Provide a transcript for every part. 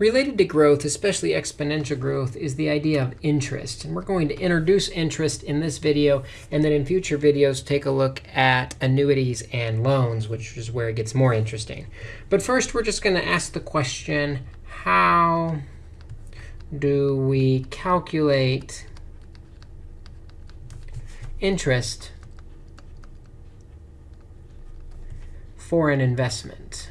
Related to growth, especially exponential growth, is the idea of interest. And we're going to introduce interest in this video, and then in future videos take a look at annuities and loans, which is where it gets more interesting. But first, we're just going to ask the question, how do we calculate interest for an investment?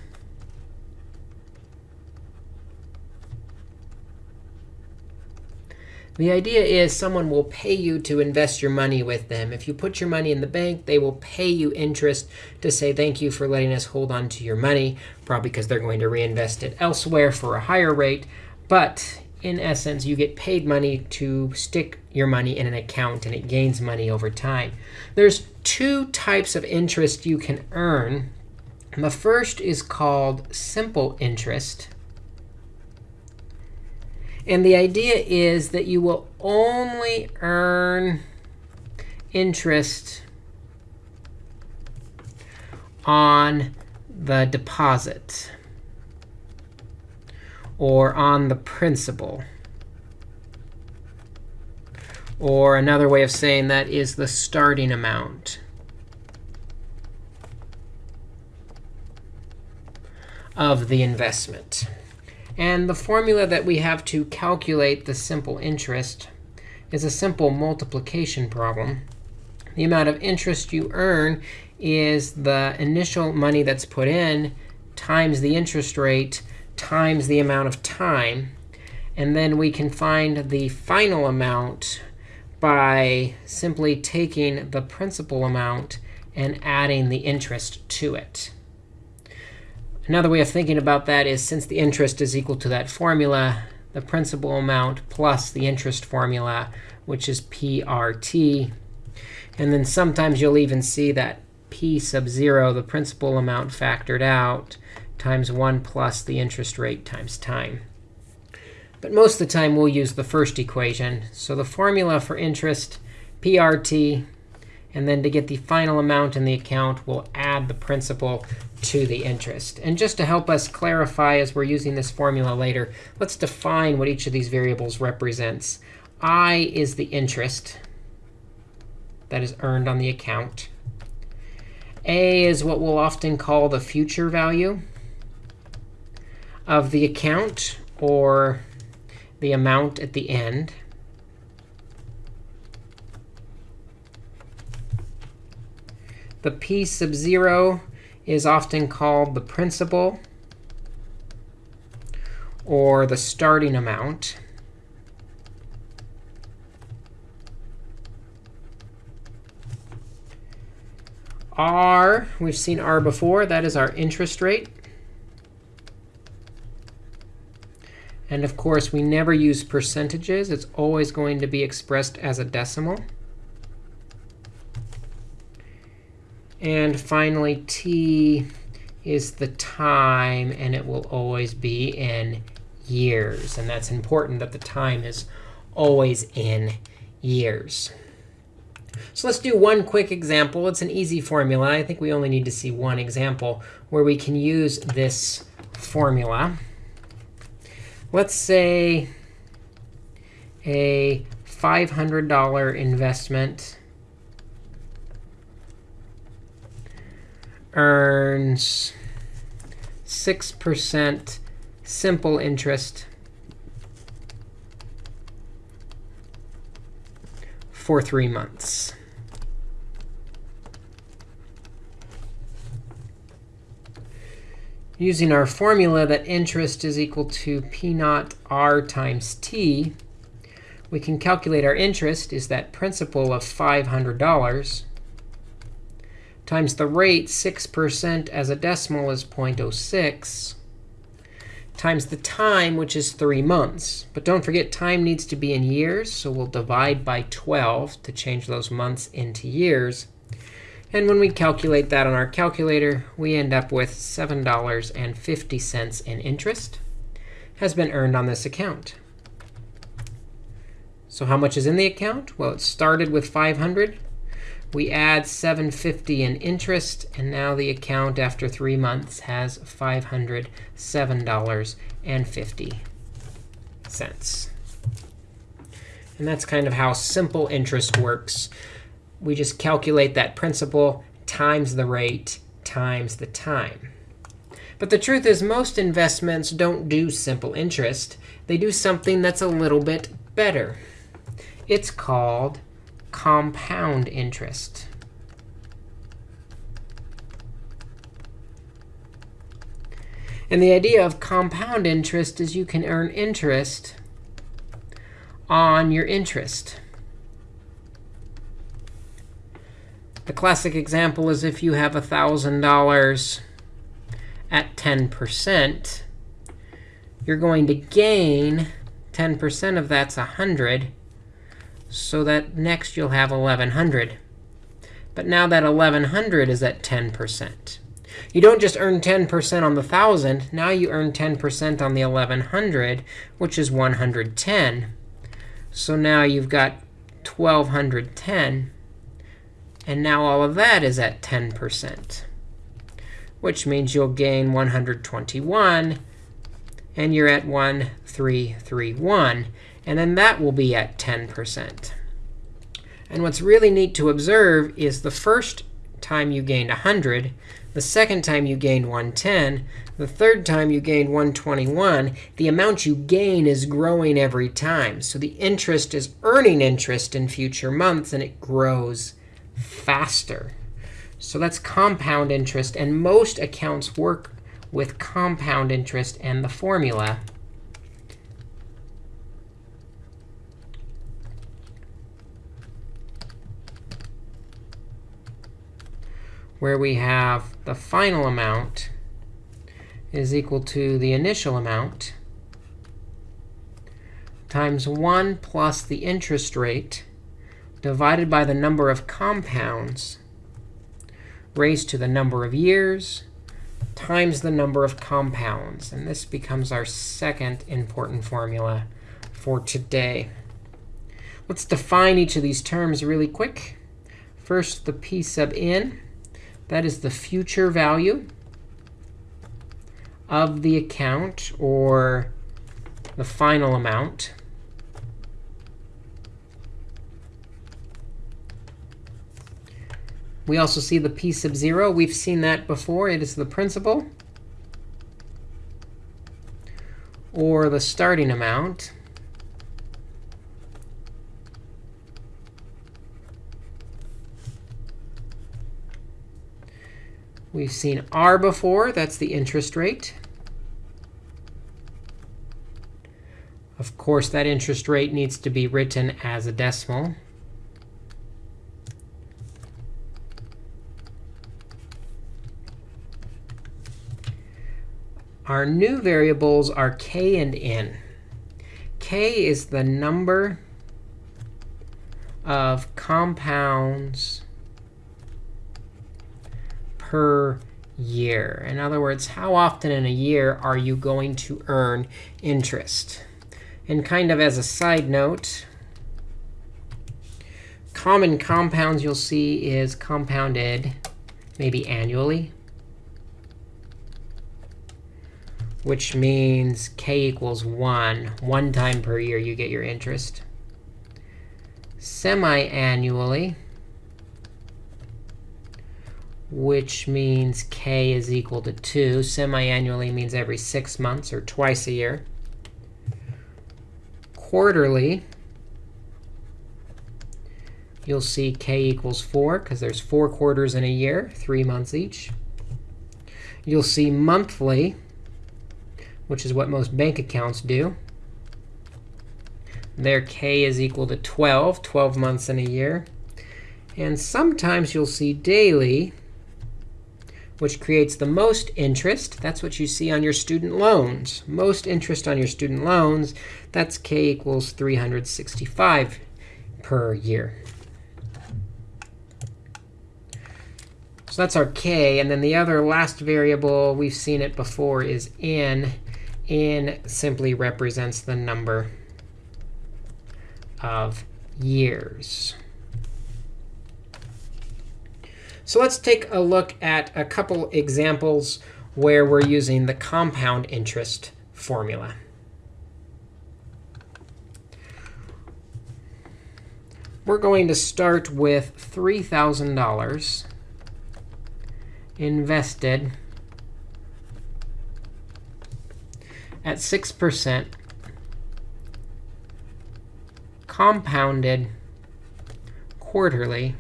The idea is someone will pay you to invest your money with them. If you put your money in the bank, they will pay you interest to say thank you for letting us hold on to your money, probably because they're going to reinvest it elsewhere for a higher rate. But in essence, you get paid money to stick your money in an account, and it gains money over time. There's two types of interest you can earn. The first is called simple interest. And the idea is that you will only earn interest on the deposit or on the principal. Or another way of saying that is the starting amount. of the investment. And the formula that we have to calculate the simple interest is a simple multiplication problem. The amount of interest you earn is the initial money that's put in times the interest rate times the amount of time. And then we can find the final amount by simply taking the principal amount and adding the interest to it. Another way of thinking about that is since the interest is equal to that formula, the principal amount plus the interest formula, which is PRT. And then sometimes you'll even see that P sub 0, the principal amount factored out, times 1 plus the interest rate times time. But most of the time, we'll use the first equation. So the formula for interest, PRT, and then to get the final amount in the account, we'll add the principal to the interest. And just to help us clarify as we're using this formula later, let's define what each of these variables represents. I is the interest that is earned on the account. A is what we'll often call the future value of the account, or the amount at the end. The p sub 0 is often called the principal or the starting amount. R, we've seen R before. That is our interest rate. And of course, we never use percentages. It's always going to be expressed as a decimal. And finally, t is the time, and it will always be in years. And that's important that the time is always in years. So let's do one quick example. It's an easy formula. I think we only need to see one example where we can use this formula. Let's say a $500 investment earns 6% simple interest for three months. Using our formula that interest is equal to p naught r times t, we can calculate our interest is that principal of $500 times the rate, 6% as a decimal is 0.06, times the time, which is 3 months. But don't forget, time needs to be in years, so we'll divide by 12 to change those months into years. And when we calculate that on our calculator, we end up with $7.50 in interest has been earned on this account. So how much is in the account? Well, it started with 500. We add 750 in interest, and now the account after three months has $507.50. And that's kind of how simple interest works. We just calculate that principal times the rate times the time. But the truth is most investments don't do simple interest. They do something that's a little bit better. It's called compound interest. And the idea of compound interest is you can earn interest on your interest. The classic example is if you have $1,000 at 10%, you're going to gain 10% of that's 100. So that next you'll have 1,100. But now that 1,100 is at 10%. You don't just earn 10% on the 1,000. Now you earn 10% on the 1,100, which is 110. So now you've got 1,210. And now all of that is at 10%, which means you'll gain 121. And you're at 1331. And then that will be at 10%. And what's really neat to observe is the first time you gained 100, the second time you gained 110, the third time you gained 121, the amount you gain is growing every time. So the interest is earning interest in future months, and it grows faster. So that's compound interest. And most accounts work with compound interest and the formula. Where we have the final amount is equal to the initial amount times 1 plus the interest rate divided by the number of compounds raised to the number of years times the number of compounds. And this becomes our second important formula for today. Let's define each of these terms really quick. First, the p sub n. That is the future value of the account, or the final amount. We also see the p sub 0. We've seen that before. It is the principal, or the starting amount. We've seen r before. That's the interest rate. Of course, that interest rate needs to be written as a decimal. Our new variables are k and n. k is the number of compounds per year. In other words, how often in a year are you going to earn interest? And kind of as a side note, common compounds you'll see is compounded maybe annually, which means k equals 1. One time per year you get your interest. Semi-annually, which means k is equal to 2. Semi-annually means every six months or twice a year. Quarterly, you'll see k equals 4, because there's four quarters in a year, three months each. You'll see monthly, which is what most bank accounts do. There k is equal to 12, 12 months in a year. And sometimes you'll see daily, which creates the most interest. That's what you see on your student loans. Most interest on your student loans, that's k equals 365 per year. So that's our k. And then the other last variable, we've seen it before, is n. n simply represents the number of years. So let's take a look at a couple examples where we're using the compound interest formula. We're going to start with $3,000 invested at 6% compounded quarterly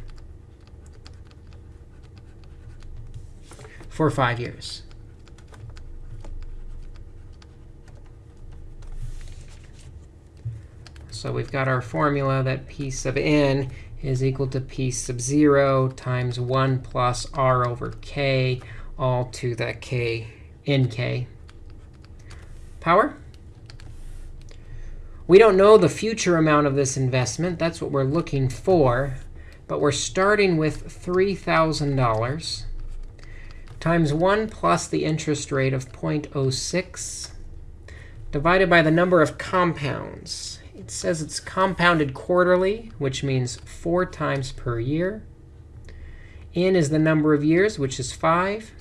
for five years. So we've got our formula that p sub n is equal to p sub 0 times 1 plus r over k, all to the k nk power. We don't know the future amount of this investment. That's what we're looking for. But we're starting with $3,000 times 1 plus the interest rate of 0.06 divided by the number of compounds. It says it's compounded quarterly, which means 4 times per year. N is the number of years, which is 5,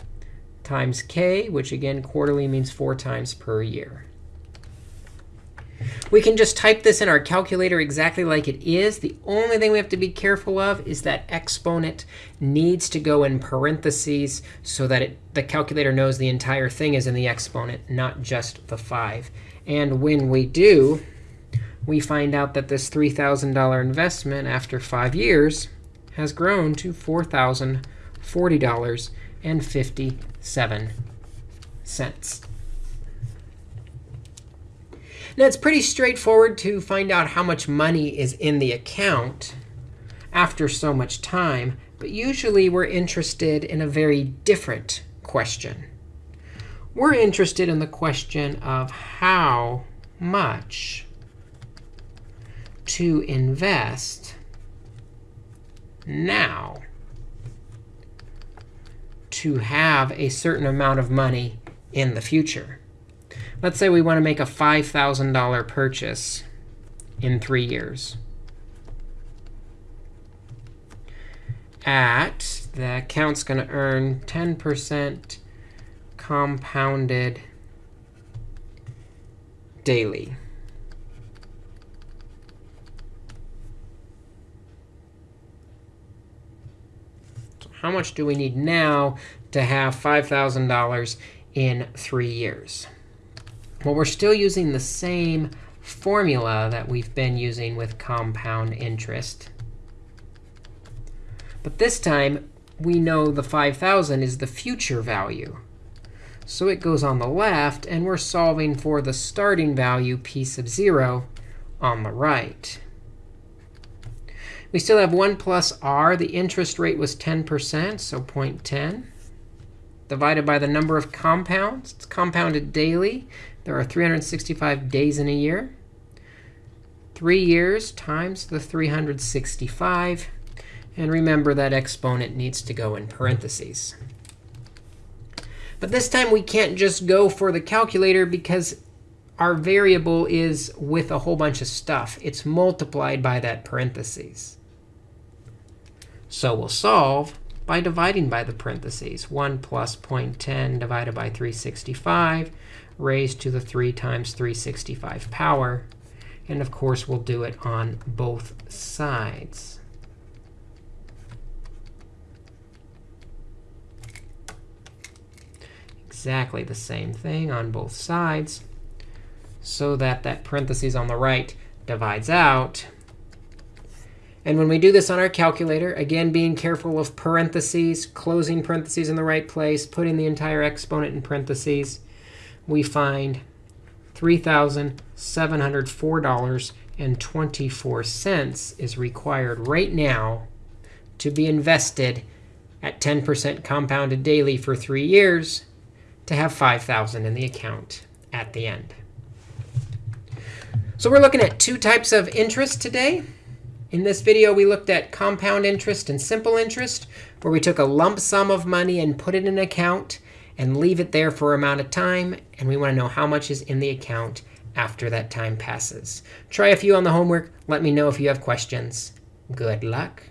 times k, which again, quarterly means 4 times per year. We can just type this in our calculator exactly like it is. The only thing we have to be careful of is that exponent needs to go in parentheses so that it, the calculator knows the entire thing is in the exponent, not just the 5. And when we do, we find out that this $3,000 investment after five years has grown to $4,040.57. Now, it's pretty straightforward to find out how much money is in the account after so much time. But usually, we're interested in a very different question. We're interested in the question of how much to invest now to have a certain amount of money in the future. Let's say we want to make a $5,000 purchase in three years. At, the account's going to earn 10% compounded daily. how much do we need now to have $5,000 in three years? Well, we're still using the same formula that we've been using with compound interest. But this time, we know the 5,000 is the future value. So it goes on the left, and we're solving for the starting value, p sub 0, on the right. We still have 1 plus r. The interest rate was 10%, so 0.10, divided by the number of compounds. It's compounded daily. There are 365 days in a year. 3 years times the 365. And remember that exponent needs to go in parentheses. But this time, we can't just go for the calculator because our variable is with a whole bunch of stuff. It's multiplied by that parentheses. So we'll solve by dividing by the parentheses. 1 plus 0.10 divided by 365 raised to the 3 times 365 power. And of course, we'll do it on both sides. Exactly the same thing on both sides so that that parentheses on the right divides out. And when we do this on our calculator, again, being careful of parentheses, closing parentheses in the right place, putting the entire exponent in parentheses, we find $3,704.24 is required right now to be invested at 10% compounded daily for three years to have 5,000 in the account at the end. So we're looking at two types of interest today. In this video, we looked at compound interest and simple interest, where we took a lump sum of money and put it in an account and leave it there for a amount of time. And we want to know how much is in the account after that time passes. Try a few on the homework. Let me know if you have questions. Good luck.